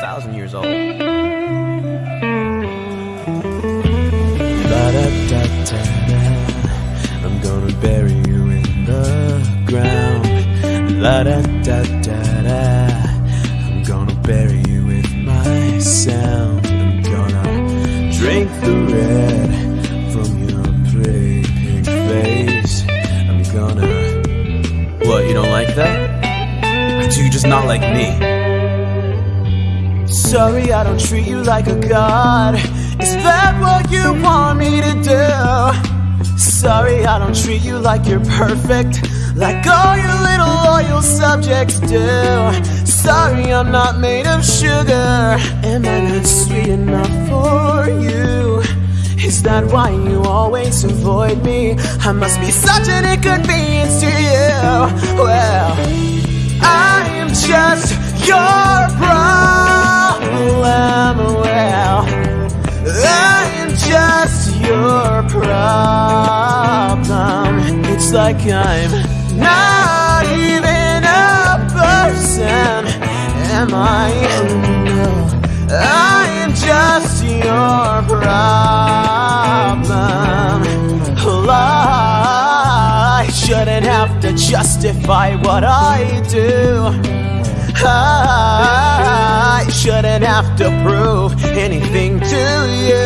thousand years old. La-da-da-da-da. I'm gonna bury you in the ground. La da da da da. I'm gonna bury you with my sound. I'm gonna drink the red from your pretty pink face. I'm gonna. What, you don't like that? Do you just not like me? Sorry, I don't treat you like a god. Is that what you want me to do? Sorry, I don't treat you like you're perfect, like all your little loyal subjects do. Sorry, I'm not made of sugar. Am I not sweet enough for you? Is that why you always avoid me? I must be such an inconvenience to you. Well, I am just your problem. It's like I'm not even a person. Am I? No. I am just your problem. I shouldn't have to justify what I do. I shouldn't have to prove anything to you.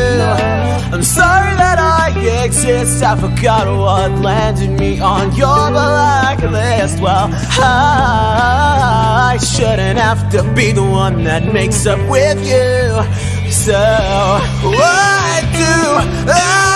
I'm sorry that I exist. I forgot what landed me on your blacklist. Well, I shouldn't have to be the one that makes up with you. So, what do I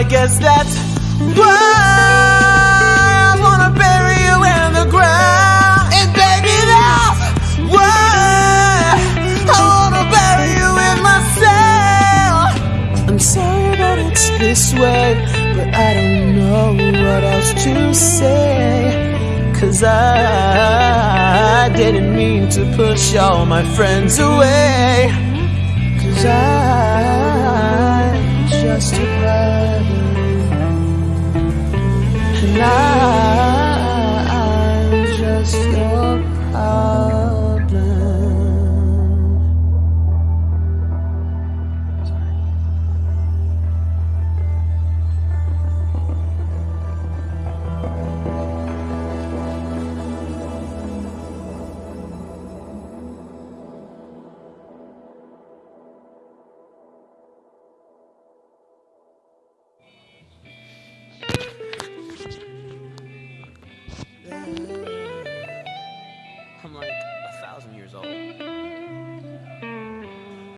I guess that's why I wanna bury you in the ground. And baby, that's why I wanna bury you in myself. I'm sorry that it's this way, but I don't know what else to say. Cause I didn't mean to push all my friends away.